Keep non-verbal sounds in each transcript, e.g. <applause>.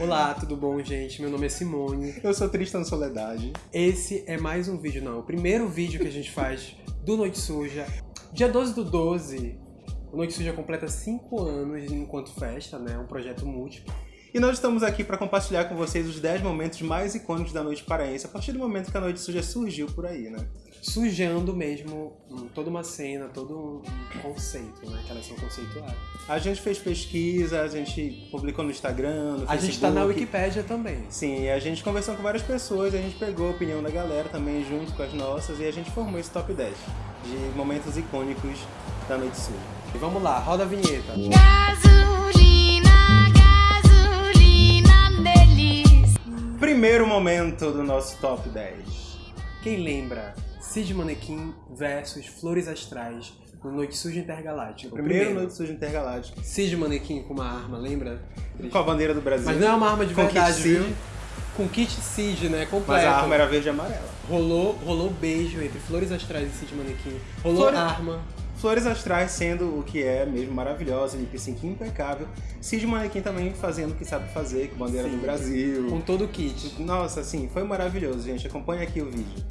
Olá, tudo bom, gente? Meu nome é Simone. Eu sou Tristan Soledade. Esse é mais um vídeo, não, o primeiro vídeo que a gente faz do Noite Suja. Dia 12 do 12, o Noite Suja completa 5 anos enquanto festa, né? Um projeto múltiplo. E nós estamos aqui para compartilhar com vocês os 10 momentos mais icônicos da noite paraense, a partir do momento que a Noite Suja surgiu por aí, né? Sujando mesmo toda uma cena, todo um conceito, né? Que elas são conceituadas. A gente fez pesquisa, a gente publicou no Instagram, no A gente tá na Wikipédia também. Sim, e a gente conversou com várias pessoas, a gente pegou a opinião da galera também junto com as nossas e a gente formou esse top 10 de momentos icônicos da Noite Suja. E vamos lá, roda a vinheta. Gasolina, gasolina delícia. Primeiro momento do nosso top 10. Quem lembra? Cid Manequim versus Flores Astrais no Noite Suja Intergaláctica. O Primeiro, Noite Suja Intergaláctica. Cid Manequim com uma arma, lembra? Com a bandeira do Brasil. Mas não é uma arma de Com verdade, kit viu? Com kit Cid, né? Completo. Mas a arma era verde e amarela. Rolou, rolou beijo entre Flores Astrais e Cid Manequim. Rolou Flores- arma. Flores Astrais sendo o que é mesmo maravilhosa, lip sync impecável. Cid Manequim também fazendo o que sabe fazer, com bandeira Sim. do Brasil. Com todo o kit. Nossa, assim, foi maravilhoso, gente. Acompanha aqui o vídeo.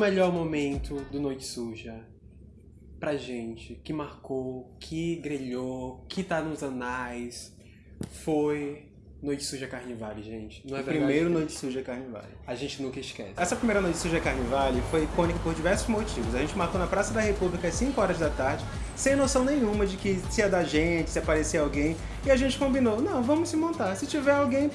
Melhor momento do Noite Suja pra gente, que marcou, que grelhou, que tá nos anais, foi Noite Suja Carnivale, gente. Não é o verdade? primeiro Noite Suja Carnivale. A gente nunca esquece. Essa primeira Noite Suja Carnivale foi icônica por diversos motivos. A gente marcou na Praça da República às 5 horas da tarde, sem noção nenhuma de que se é da gente, se aparecer alguém. E a gente combinou, não, vamos se montar. Se tiver alguém,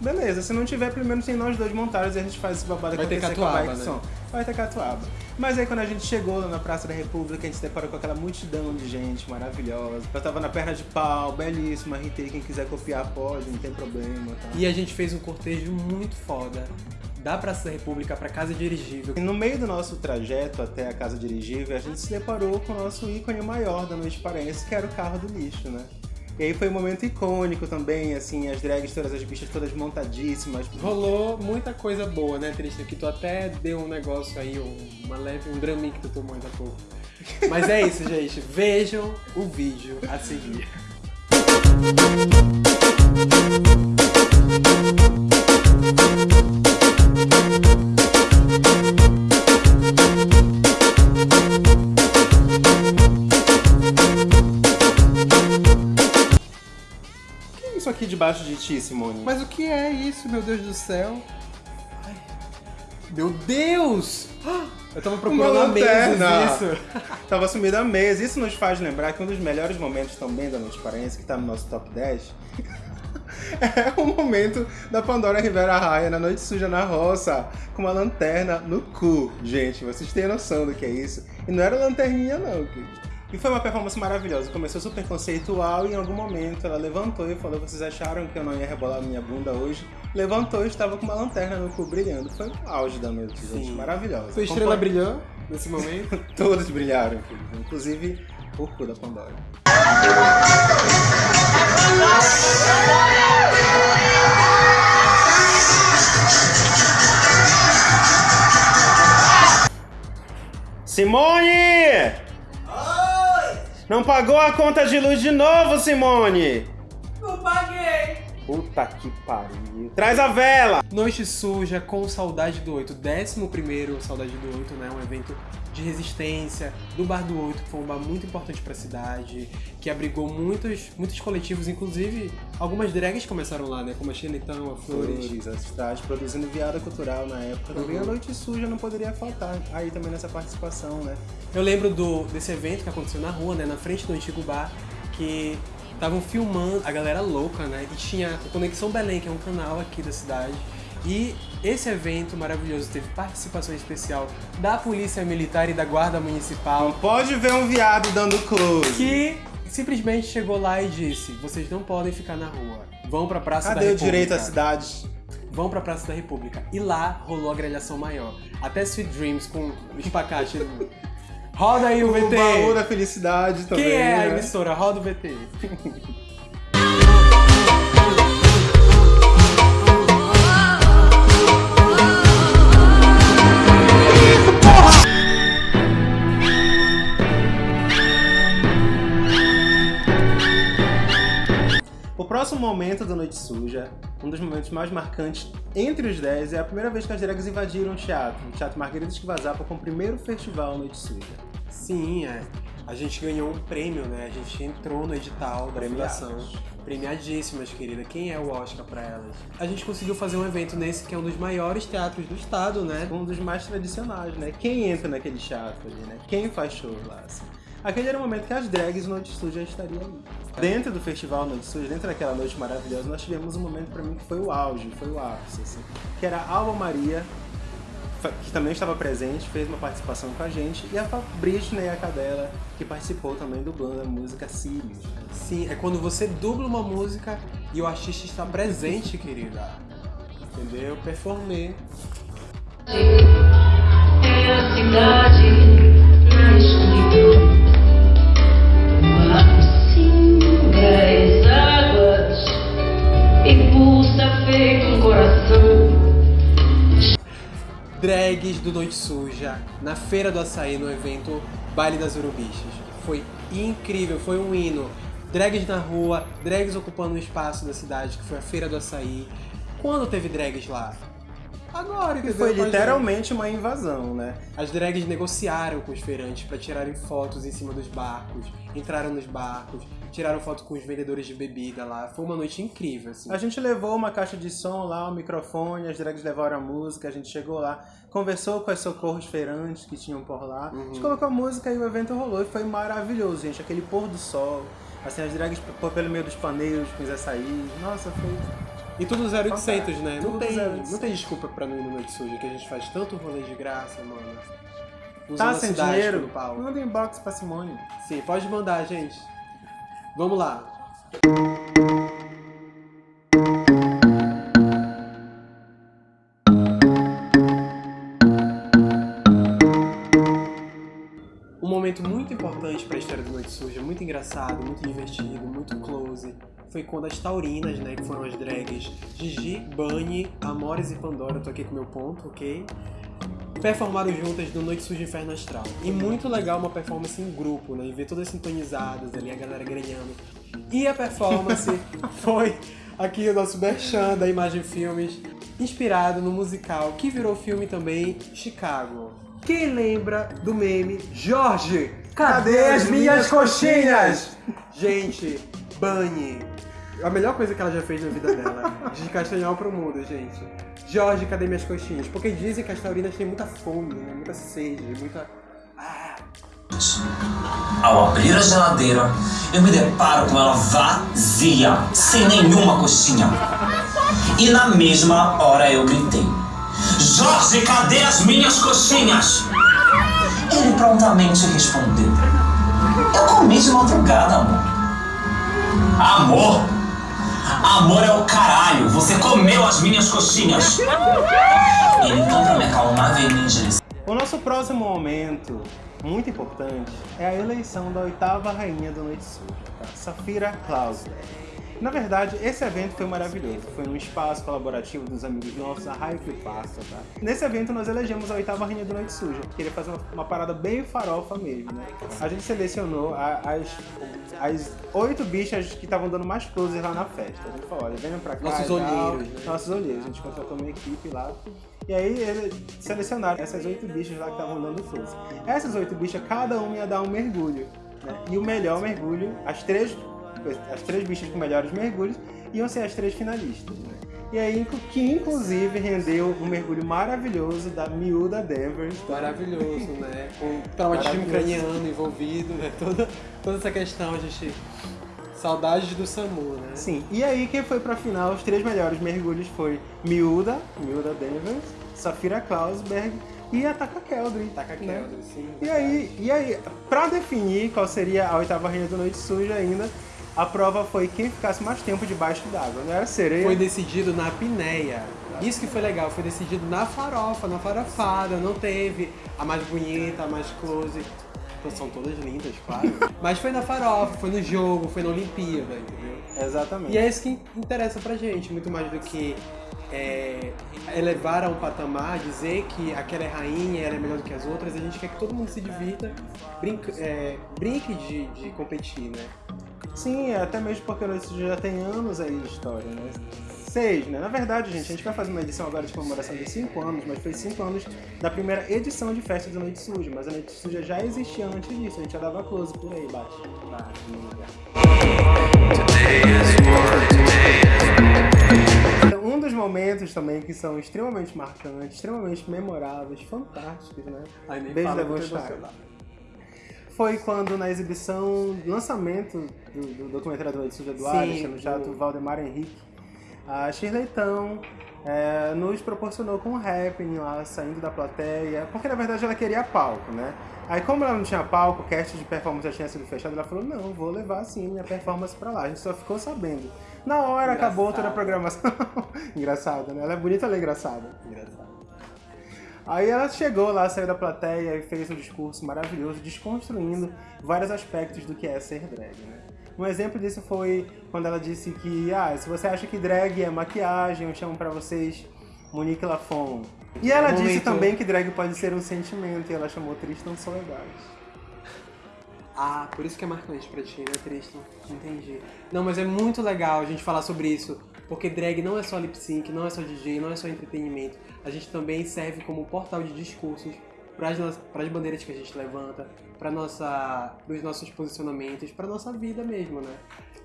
beleza. Se não tiver, pelo menos tem nós dois montados e a gente faz esse babado Vai ter acontecer com a catuaba, Bike né? Som. Vai ter catuaba. Mas aí quando a gente chegou lá na Praça da República, a gente se deparou com aquela multidão de gente maravilhosa. Eu tava na perna de pau, belíssima, RT, quem quiser copiar pode, não tem problema. Tá? E a gente fez um cortejo muito foda da Praça da República pra Casa Dirigível. E no meio do nosso trajeto até a casa dirigível, a gente se deparou com o nosso ícone maior da noite paraense, que era o carro do lixo, né? E aí foi um momento icônico também, assim, as drags, todas as bichas todas montadíssimas. Rolou muita coisa boa, né, Tristan? Que tu até deu um negócio aí, um- uma leve, um draminho que tu tomou ainda há pouco. Mas é isso, gente. Vejam o vídeo a seguir. Debaixo de ti, Simone? Mas o que é isso, meu Deus do céu? Ai. Meu Deus! Eu tava procurando Uma há meses lanterna. isso. <laughs> Tava sumida a mesa. Isso nos faz lembrar que um dos melhores momentos também da Noite Paraense, que tá no nosso top 10, <laughs> é o momento da Pandora Rivera Raia na Noite Suja na Roça, com uma lanterna no cu. Gente, vocês têm noção do que é isso? E não era lanterninha não, querido. E foi uma performance maravilhosa. Começou super conceitual e em algum momento ela levantou e falou: Vocês acharam que eu não ia rebolar minha bunda hoje? Levantou e estava com uma lanterna no cu brilhando. Foi o auge da noite, gente. Sim. Maravilhosa. Sua estrela Acompanhe- brilhou nesse momento? <laughs> Todos brilharam. Inclusive o cu da Pandora. Simone! Não pagou a conta de luz de novo, Simone! Puta que pariu. Traz a vela! Noite Suja com Saudade do Oito, 11 Saudade do Oito, né? Um evento de resistência do Bar do Oito, que foi um bar muito importante pra cidade, que abrigou muitos, muitos coletivos, inclusive algumas drags começaram lá, né? Como a Xenitão, a Flores. Flores, a cidade produzindo viada cultural na época. Também Uhum. a noite suja não poderia faltar aí também nessa participação, né? Eu lembro do, desse evento que aconteceu na rua, né? Na frente do antigo bar, que estavam filmando a galera louca, né? E tinha o Conexão Belém, que é um canal aqui da cidade. E esse evento maravilhoso teve participação especial da Polícia Militar e da Guarda Municipal, Não pode ver um viado dando close. que simplesmente chegou lá e disse: vocês não podem ficar na rua. Vão pra Praça da Cadê o República. direito à cidade? Vão pra Praça da República. E lá rolou a grelhação maior. Até Sweet Dreams com espacate. <laughs> Roda aí o VT. O baú da felicidade também. Quem é né? a emissora? Roda o VT. O próximo momento da Noite Suja, um dos momentos mais marcantes entre os 10, é a primeira vez que as drags invadiram o teatro, o Teatro Margaridas Esquivazapa, com o primeiro festival Noite Suja. Sim, é. A gente ganhou um prêmio, né? A gente entrou no edital da Premiadas. fundação. Premiadíssimas, querida. Quem é o Oscar pra elas? A gente conseguiu fazer um evento nesse que é um dos maiores teatros do estado, né? Um dos mais tradicionais, né? Quem entra naquele teatro ali, né? Quem faz show lá, assim. Aquele era o momento que as drags Noite Suja estariam ali. Dentro do festival Noite Suja, dentro daquela noite maravilhosa, nós tivemos um momento pra mim que foi o auge, foi o ápice, assim. Que era a Alba Maria, que também estava presente, fez uma participação com a gente, e a Britney, a cadela, que participou também dublando a música Sirius. né? Sim, é quando você dubla uma música e o artista está presente, querida. Entendeu? Performer. É a cidade Drags do Noite Suja, na Feira do Açaí, no evento Baile das Urubixas. Foi incrível, foi um hino. Drags na rua, drags ocupando um espaço da cidade, que foi a Feira do Açaí. Quando teve drags lá? Agora, Que entendeu? foi Mas, literalmente uma invasão, né? As drags negociaram com os feirantes para tirarem fotos em cima dos barcos, entraram nos barcos, tiraram foto com os vendedores de bebida lá. Foi uma noite incrível, assim. A gente levou uma caixa de som lá, um microfone, as drags levaram a música, a gente chegou lá, conversou com as socorros feirantes que tinham por lá, a gente colocou a música e o evento rolou e foi maravilhoso, gente. Aquele pôr do sol, assim, as drags pelo meio dos paneiros com os açaí. Nossa, foi. E tudo 0800, né? Não Tudo tem, 0800. não tem desculpa pra não ir no Noite Suja, que a gente faz tanto rolê de graça, mano. Usando Tá sem dinheiro? pau. Manda um inbox pra Simone. Sim, pode mandar, gente. Vamos lá. Um momento muito importante para a história do Noite Suja, muito engraçado, muito divertido, muito close, foi quando as taurinas, né, que foram as drags Gigi, Bunny, Amores e Pandora, tô aqui com meu ponto, ok? Performaram juntas no Noite Suja Inferno Astral. E muito legal uma performance em grupo, né? E ver todas sintonizadas ali, a galera granhando. E a performance <laughs> foi aqui o nosso merchan da Imagem Filmes, inspirado no musical que virou filme também, Chicago. Quem lembra do meme Jorge, cadê as minhas coxinhas? Gente, Bunny. A melhor coisa que ela já fez na vida dela. De castanhal pro mundo, gente. Jorge, cadê minhas coxinhas? Porque dizem que as taurinas têm muita fome, né? muita sede, muita. Ah, Ao abrir a geladeira, eu me deparo com ela vazia, sem nenhuma coxinha. E na mesma hora eu gritei: Jorge, cadê as minhas coxinhas? Ele prontamente respondeu: Eu comi de madrugada, amor. Amor? Amor é o caralho, você comeu as minhas coxinhas. Ele pra me acalmar, veio me. O nosso próximo momento, muito importante, é a eleição da oitava rainha do Noite Suja, tá? Safira Klausler. Na verdade, esse evento foi maravilhoso. Foi num espaço colaborativo dos amigos nossos, a Raio que Passa, tá? Nesse evento nós elegemos a oitava rainha do Noite Suja. Queria fazer uma, uma parada bem farofa mesmo, né? A gente selecionou a- as, as oito bichas que estavam dando mais close lá na festa. A gente falou, olha, venham pra cá Nossos olheiros, né? Nossos olheiros. A gente contratou uma equipe lá. E aí eles selecionaram essas oito bichas lá que estavam dando close. Essas oito bichas, cada uma ia dar um mergulho. né? E o melhor mergulho, as três, as três bichas com melhores mergulhos, iam ser as três finalistas. né? E aí, que inclusive rendeu um mergulho maravilhoso da miúda Danvers. tá? maravilhoso, né? Com traumatismo Maravilhoso. craniano envolvido, né? Toda, toda essa questão, a gente. Saudades do SAMU, né? Sim, e aí quem foi pra final, os três melhores mergulhos foi Miúda, Miúda Danvers, Safira Klausberg e a Taka Keldry. Taca né? Keldry, sim. E aí, e aí, pra definir qual seria a oitava rainha do Noite Suja ainda, a prova foi quem ficasse mais tempo debaixo d'água. Não era sereia? Foi decidido na apneia. Isso que foi legal, foi decidido na farofa, na farofada. Não teve a mais bonita, a mais close. Então, São todas lindas, claro. <laughs> Mas foi na farofa, foi no jogo, foi na Olimpíada, entendeu? Exatamente. E é isso que interessa pra gente, muito mais do que é, elevar a um patamar, dizer que aquela é rainha, ela é melhor do que as outras. A gente quer que todo mundo se divirta, brinque, é, brinque de, de competir, né? Sim, até mesmo porque o Noite Suja já tem anos aí de história, né? Seis, né? Na verdade, gente, a gente vai fazer uma edição agora de comemoração de cinco anos, mas foi cinco anos da primeira edição de festa do Noite Suja. Mas a Noite Suja já existia antes disso, a gente já dava close por aí, no lugar. Um dos momentos também que são extremamente marcantes, extremamente memoráveis, fantásticos, né? Nem Beijo da Gostar. Foi quando na exibição, lançamento do, do documentário do Noite Suja do Sim, no Teatro do- Valdemar Henrique, a Shirley Tão é, nos proporcionou com um happening lá, saindo da plateia, porque na verdade ela queria palco, né? Aí como ela não tinha palco, o cast de performance já tinha sido fechado, ela falou, não, vou levar sim minha performance pra lá. A gente só ficou sabendo. Na hora acabou toda a programação. <laughs> Engraçado, né? Ela é bonita, ela é engraçada. Engraçado. Aí ela chegou lá, saiu da plateia e fez um discurso maravilhoso, desconstruindo vários aspectos do que é ser drag, né? Um exemplo disso foi quando ela disse que, ah, se você acha que drag é maquiagem, eu chamo pra vocês Monique Lafon. E ela Um disse momento- também que drag pode ser um sentimento, e ela chamou Tristan Soledade. Ah, por isso que é marcante pra ti, né, Tristan? Entendi. Não, mas é muito legal a gente falar sobre isso, porque drag não é só lip sync, não é só DJ, não é só entretenimento. A gente também serve como portal de discursos para as bandeiras que a gente levanta, para nossa, os nossos posicionamentos, para nossa vida mesmo, né?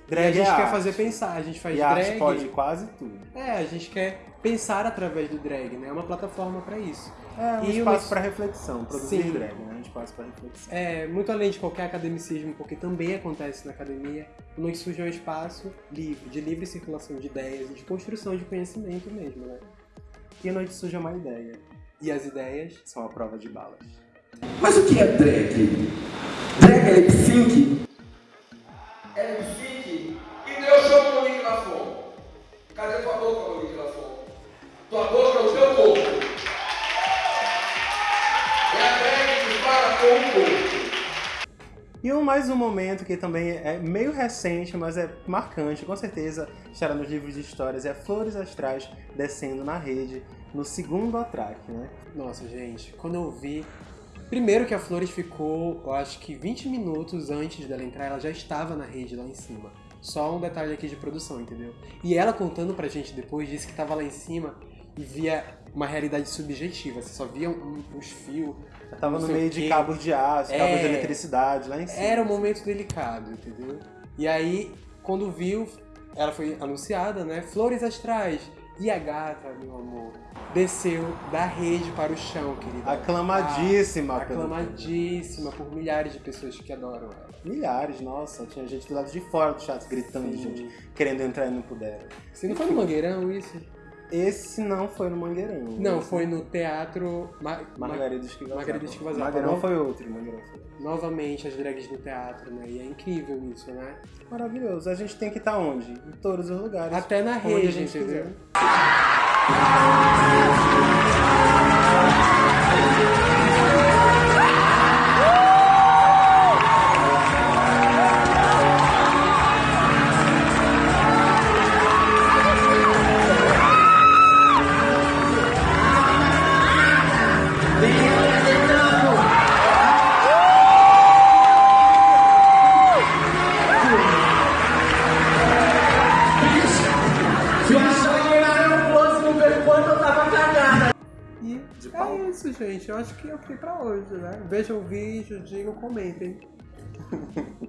Drag e a gente é quer arte. fazer pensar, a gente faz e a drag. arte pode quase tudo. É, a gente quer pensar através do drag, né? É uma plataforma para isso. É um E espaço o- para reflexão, produzir Sim. drag, né? Um espaço para reflexão. É, muito além de qualquer academicismo, porque também acontece na academia, Noite Suja é um espaço livre, de livre circulação de ideias de construção de conhecimento mesmo, né? E Noite Suja é uma ideia, E as ideias são a prova de balas. Mas o que é drag? Drag é lip sync? É lip sync? E Deus chama Monique Lafon. Cadê tua boca, Monique Lafon? Tua boca E um, mais um momento que também é meio recente, mas é marcante, com certeza estará nos livros de histórias, é Flores Astrais descendo na rede, no segundo atraque, né? Nossa, gente, quando eu vi. Primeiro que a Flores ficou, eu acho que 20 minutos antes dela entrar, ela já estava na rede lá em cima. Só um detalhe aqui de produção, entendeu? E ela contando pra gente depois disse que tava lá em cima e via uma realidade subjetiva. Você só via um- uns fios. Eu tava no meio de cabos de aço, cabos É. de eletricidade, lá em cima. Era um momento delicado, entendeu? E aí, quando viu, ela foi anunciada, né? Flores Astrais. E a gata, meu amor, desceu da rede para o chão, querida. Aclamadíssima. Ah, pelo aclamadíssima por milhares de pessoas que adoram ela. Milhares, nossa. Tinha gente do lado de fora do chat gritando, Sim. gente, querendo entrar e não puderam. Se não foi no Mangueirão isso? Esse não foi no Mangueirão. Não, Esse- foi no Teatro Ma Ma- Margarida Esquiva Margarida Esquiva Zappa. Mangueirão Não- foi outro, Mangueirão foi outro. Novamente as drags no teatro, né? E é incrível isso, né? Maravilhoso. A gente tem que estar onde? Em todos os lugares. Até na rede, gente entendeu? quiser. Gente. Eu acho que o que pra hoje, né? Vejam o vídeo, digam, comentem. <laughs>